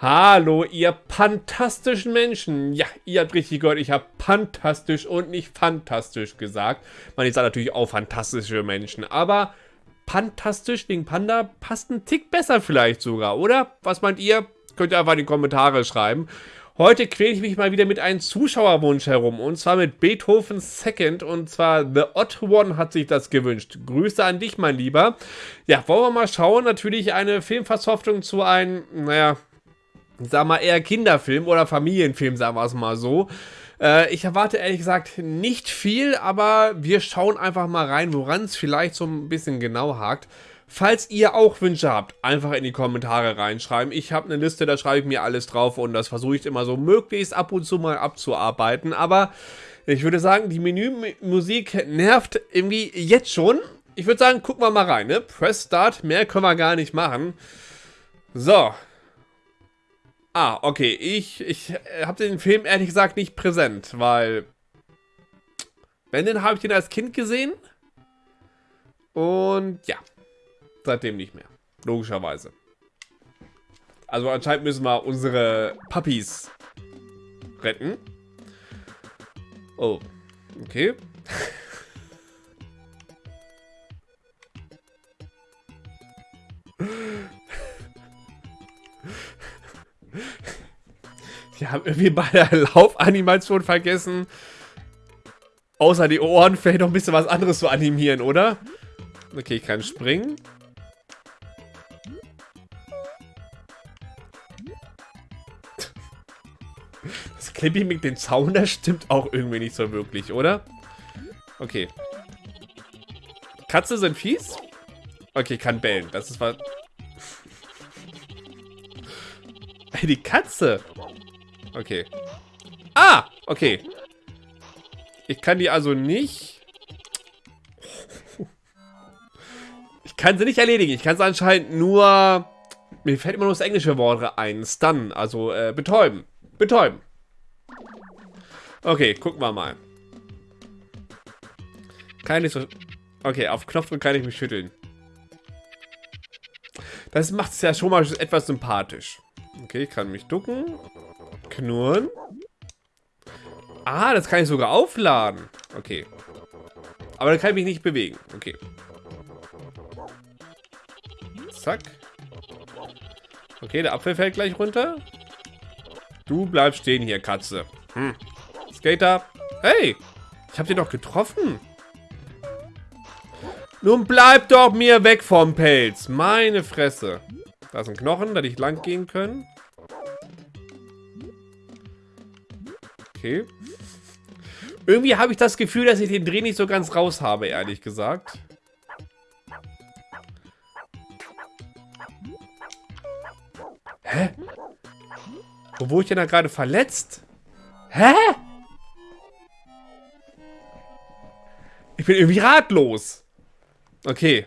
Hallo, ihr fantastischen Menschen. Ja, ihr habt richtig gehört, ich habe fantastisch und nicht fantastisch gesagt. Man, sage natürlich auch fantastische Menschen, aber fantastisch wegen Panda passt ein Tick besser vielleicht sogar, oder? Was meint ihr? Könnt ihr einfach in die Kommentare schreiben. Heute quäle ich mich mal wieder mit einem Zuschauerwunsch herum und zwar mit Beethoven Second und zwar The Odd One hat sich das gewünscht. Grüße an dich, mein Lieber. Ja, wollen wir mal schauen. Natürlich eine Filmversoftung zu einem, naja, sag mal eher Kinderfilm oder Familienfilm, sagen wir es mal so. Äh, ich erwarte ehrlich gesagt nicht viel, aber wir schauen einfach mal rein, woran es vielleicht so ein bisschen genau hakt. Falls ihr auch Wünsche habt, einfach in die Kommentare reinschreiben. Ich habe eine Liste, da schreibe ich mir alles drauf und das versuche ich immer so möglichst ab und zu mal abzuarbeiten. Aber ich würde sagen, die Menümusik nervt irgendwie jetzt schon. Ich würde sagen, gucken wir mal rein. Ne? Press Start, mehr können wir gar nicht machen. So. Ah, okay. Ich, ich habe den Film ehrlich gesagt nicht präsent, weil... Wenn, dann habe ich den als Kind gesehen. Und ja, seitdem nicht mehr. Logischerweise. Also anscheinend müssen wir unsere Puppies retten. Oh, okay. Wir haben irgendwie bei der Laufanimation vergessen, außer die Ohren vielleicht noch ein bisschen was anderes zu animieren, oder? Okay, ich kann springen. Clippy mit dem Zaun, das stimmt auch irgendwie nicht so wirklich, oder? Okay. Katze sind fies? Okay, kann bellen. Das ist was... die Katze! Okay. Ah! Okay. Ich kann die also nicht... Ich kann sie nicht erledigen. Ich kann sie anscheinend nur... Mir fällt immer nur das englische Wort ein. Stun, also äh, betäuben. Betäuben. Okay, gucken wir mal. Kann ich so... Okay, auf Knopfdruck kann ich mich schütteln. Das macht es ja schon mal etwas sympathisch. Okay, ich kann mich ducken. Knurren. Ah, das kann ich sogar aufladen. Okay. Aber dann kann ich mich nicht bewegen. Okay. Zack. Okay, der Apfel fällt gleich runter. Du bleibst stehen hier, Katze. Hm. Skater. Hey, ich habe dich doch getroffen. Nun bleib doch mir weg vom Pelz. Meine Fresse. Da ist ein Knochen, da ich lang gehen können. Okay. Irgendwie habe ich das Gefühl, dass ich den Dreh nicht so ganz raus habe, ehrlich gesagt. Hä? Wo wurde ich denn da gerade verletzt? Hä? Ich bin irgendwie ratlos. Okay.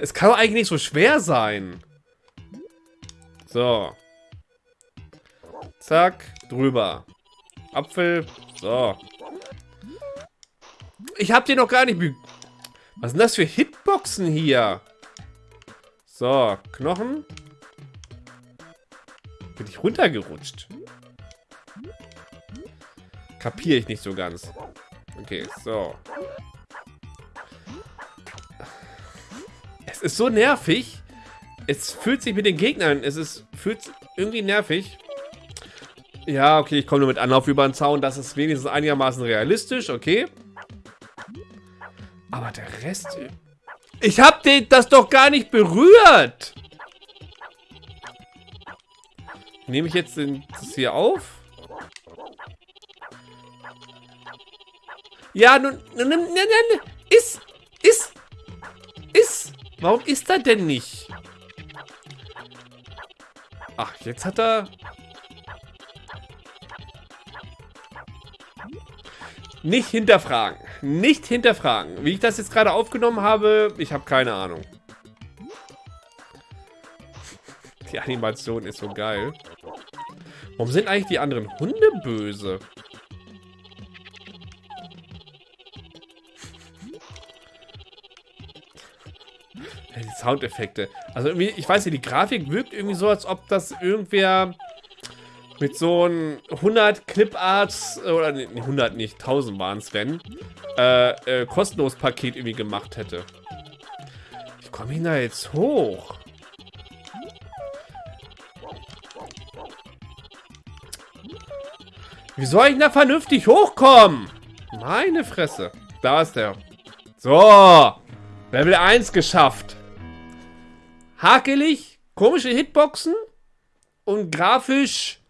Es kann doch eigentlich nicht so schwer sein. So. Zack, drüber. Apfel. So. Ich hab den noch gar nicht... Was sind das für Hitboxen hier? So, Knochen. Bin ich runtergerutscht? Kapiere ich nicht so ganz. Okay, so. Es ist so nervig. Es fühlt sich mit den Gegnern, es ist fühlt irgendwie nervig. Ja, okay, ich komme nur mit Anlauf über den Zaun. Das ist wenigstens einigermaßen realistisch, okay. Aber der Rest... Ich hab den, das doch gar nicht berührt! Nehme ich jetzt den, das hier auf? Ja, nun, nun, nun, nun, ist. Warum ist er denn nicht? Ach, jetzt hat er... Nicht hinterfragen. Nicht hinterfragen. Wie ich das jetzt gerade aufgenommen habe, ich habe keine Ahnung. Die Animation ist so geil. Warum sind eigentlich die anderen Hunde böse? Soundeffekte. Also irgendwie, ich weiß nicht, die Grafik wirkt irgendwie so, als ob das irgendwer mit so einem 100 Clip-Arts, oder nee, 100 nicht, 1000 waren es, wenn, äh, äh, kostenlos Paket irgendwie gemacht hätte. Wie komme ich da jetzt hoch? Wie soll ich da vernünftig hochkommen? Meine Fresse. Da ist der. So. Level 1 geschafft. Hakelig, komische Hitboxen und grafisch,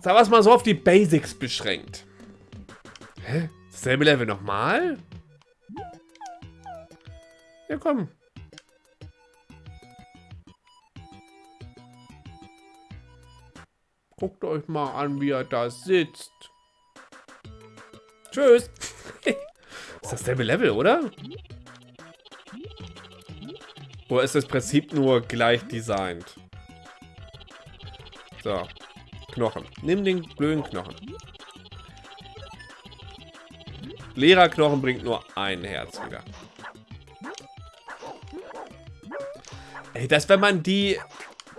sagen wir es mal so, auf die Basics beschränkt. Hä? Dasselbe Level nochmal? Ja, komm. Guckt euch mal an, wie er da sitzt. Tschüss. Ist dasselbe Level, oder? Oder ist das Prinzip nur gleich designt? So. Knochen. Nimm den blöden Knochen. Leerer Knochen bringt nur ein Herz wieder. Ey, dass wenn man die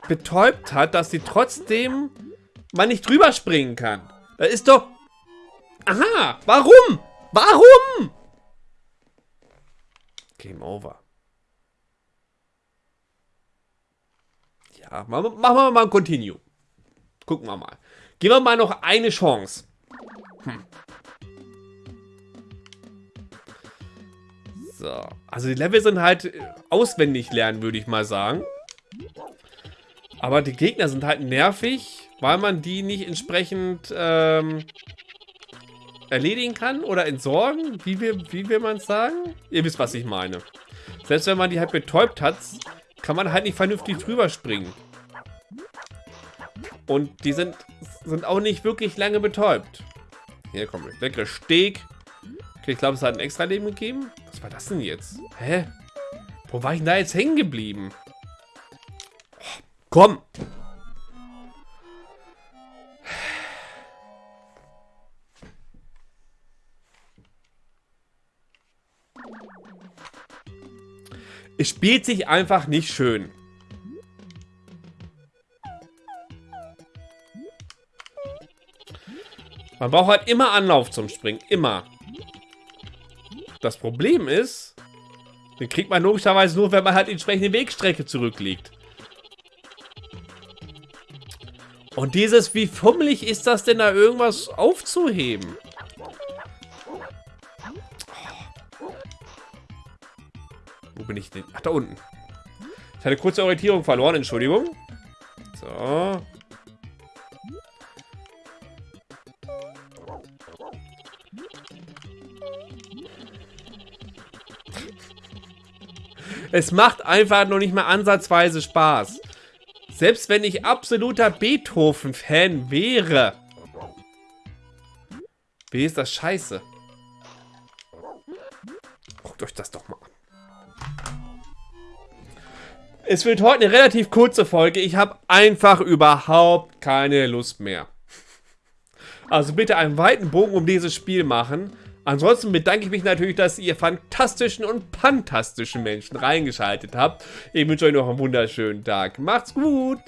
betäubt hat, dass sie trotzdem man nicht drüber springen kann. Das ist doch... Aha, warum? Warum? Game over. Ja, machen wir mal ein Continue. Gucken wir mal. Geben wir mal noch eine Chance. Hm. So. Also die Level sind halt äh, auswendig lernen, würde ich mal sagen. Aber die Gegner sind halt nervig, weil man die nicht entsprechend ähm, erledigen kann oder entsorgen. Wie will, wie will man sagen? Ihr wisst, was ich meine. Selbst wenn man die halt betäubt hat, kann man halt nicht vernünftig drüber springen. Und die sind, sind auch nicht wirklich lange betäubt. Hier, komm, leckere Steak. Okay, ich glaube, es hat ein extra Leben gegeben. Was war das denn jetzt? Hä? Wo war ich denn da jetzt hängen geblieben? Oh, komm! Es spielt sich einfach nicht schön. Man braucht halt immer Anlauf zum Springen. Immer. Das Problem ist, den kriegt man logischerweise nur, wenn man halt entsprechende Wegstrecke zurücklegt. Und dieses, wie fummelig ist das denn da irgendwas aufzuheben? Wo bin ich denn? Ach, da unten. Ich hatte kurze Orientierung verloren, Entschuldigung. So. Es macht einfach noch nicht mal ansatzweise Spaß. Selbst wenn ich absoluter Beethoven-Fan wäre. Wie ist das scheiße? Guckt euch das doch mal Es wird heute eine relativ kurze Folge. Ich habe einfach überhaupt keine Lust mehr. Also bitte einen weiten Bogen um dieses Spiel machen. Ansonsten bedanke ich mich natürlich, dass ihr fantastischen und fantastischen Menschen reingeschaltet habt. Ich wünsche euch noch einen wunderschönen Tag. Macht's gut!